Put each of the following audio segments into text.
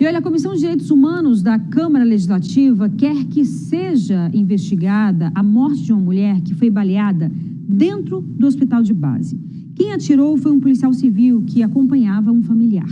E olha, a Comissão de Direitos Humanos da Câmara Legislativa quer que seja investigada a morte de uma mulher que foi baleada dentro do hospital de base. Quem atirou foi um policial civil que acompanhava um familiar.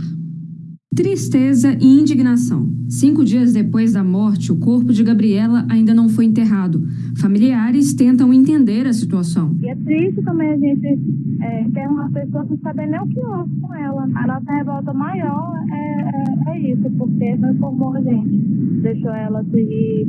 Tristeza e indignação. Cinco dias depois da morte, o corpo de Gabriela ainda não foi enterrado. Familiares tentam entender a situação. E é triste também a gente é, ter uma pessoa sem saber nem o que houve com ela. A nossa revolta maior é, é, é isso, porque não informou a gente. Deixou ela seguir,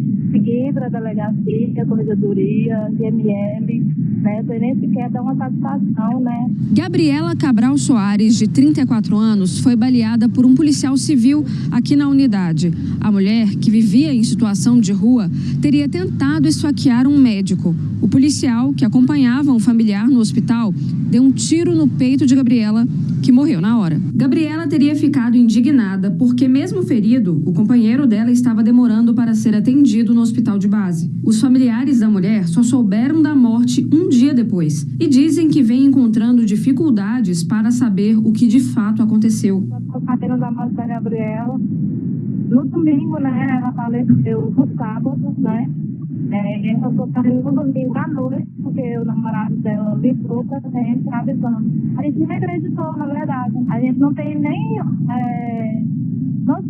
para a delegacia, corregedoria, IML, né? Sem nem sequer dar uma satisfação, né? Gabriela Cabral Soares, de 34 anos, foi baleada por um policial civil aqui na unidade. A mulher, que vivia em situação de rua, teria tentado esfaquear um médico. O policial, que acompanhava um familiar no hospital, deu um tiro no peito de Gabriela, que morreu na hora. Gabriela teria ficado indignada porque, mesmo ferido, o companheiro dela estava demorando para ser atendido no hospital de base. Os familiares da mulher só souberam da morte um dia depois e dizem que vem encontrando dificuldades para saber o que de fato aconteceu. Sabendo da morte da Gabriela, no domingo, né, ela faleceu no sábado, né, é, eu tô saindo no domingo à noite, porque o namorado dela ligou pra gente avisando. A gente nem acreditou, na verdade. A gente não tem nem é, os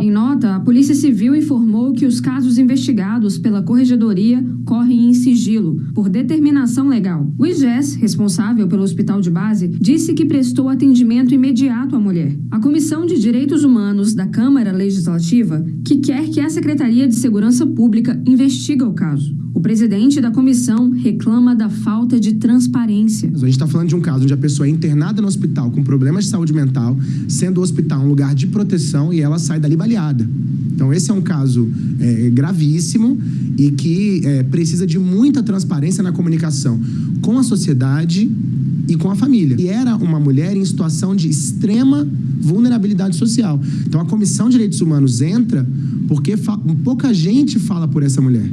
em nota, a Polícia Civil informou que os casos investigados pela Corregedoria correm em sigilo, por determinação legal. O IGES, responsável pelo hospital de base, disse que prestou atendimento imediato à mulher. Comissão de Direitos Humanos da Câmara Legislativa, que quer que a Secretaria de Segurança Pública investigue o caso. O presidente da comissão reclama da falta de transparência. A gente está falando de um caso onde a pessoa é internada no hospital com problemas de saúde mental, sendo o hospital um lugar de proteção e ela sai dali baleada. Então, esse é um caso é, gravíssimo e que é, precisa de muita transparência na comunicação com a sociedade e com a família. E era uma mulher em situação de extrema vulnerabilidade social. Então, a Comissão de Direitos Humanos entra porque pouca gente fala por essa mulher.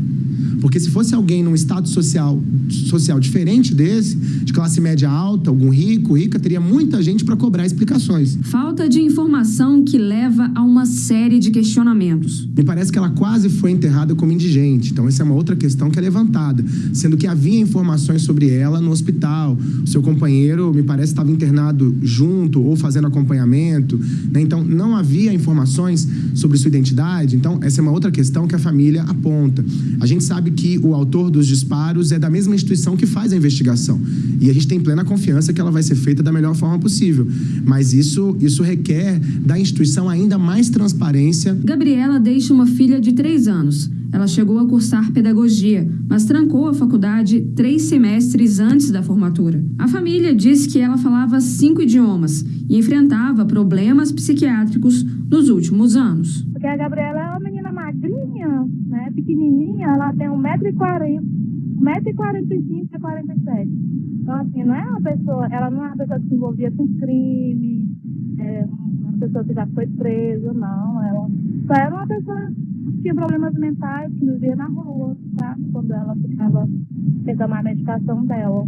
Porque se fosse alguém num estado social, social diferente desse, de classe média alta, algum rico, rica, teria muita gente para cobrar explicações. Falta de informação que leva a uma série de questionamentos. Me parece que ela quase foi enterrada como indigente. Então, essa é uma outra questão que é levantada. Sendo que havia informações sobre ela no hospital. O seu companheiro, me parece, estava internado junto ou fazendo acompanhamento. Né? Então, não havia informações sobre sua identidade. Então, essa é uma outra questão que a família aponta. A gente sabe que o autor dos disparos é da mesma instituição que faz a investigação. E a gente tem plena confiança que ela vai ser feita da melhor forma possível. Mas isso, isso requer da instituição ainda mais transparência. Gabriela deixa uma filha de três anos. Ela chegou a cursar pedagogia, mas trancou a faculdade três semestres antes da formatura. A família diz que ela falava cinco idiomas e enfrentava problemas psiquiátricos nos últimos anos. Porque a Gabriela é uma menina magrinha, né, pequenininha, ela tem 1,40m, 1,45m a 47 Então, assim, não é uma pessoa, ela não é uma pessoa que se envolvia com crime, é uma pessoa que já foi presa, não. Ela só era uma pessoa que tinha problemas mentais, que vivia na rua, tá? Quando ela ficava tentando a medicação dela.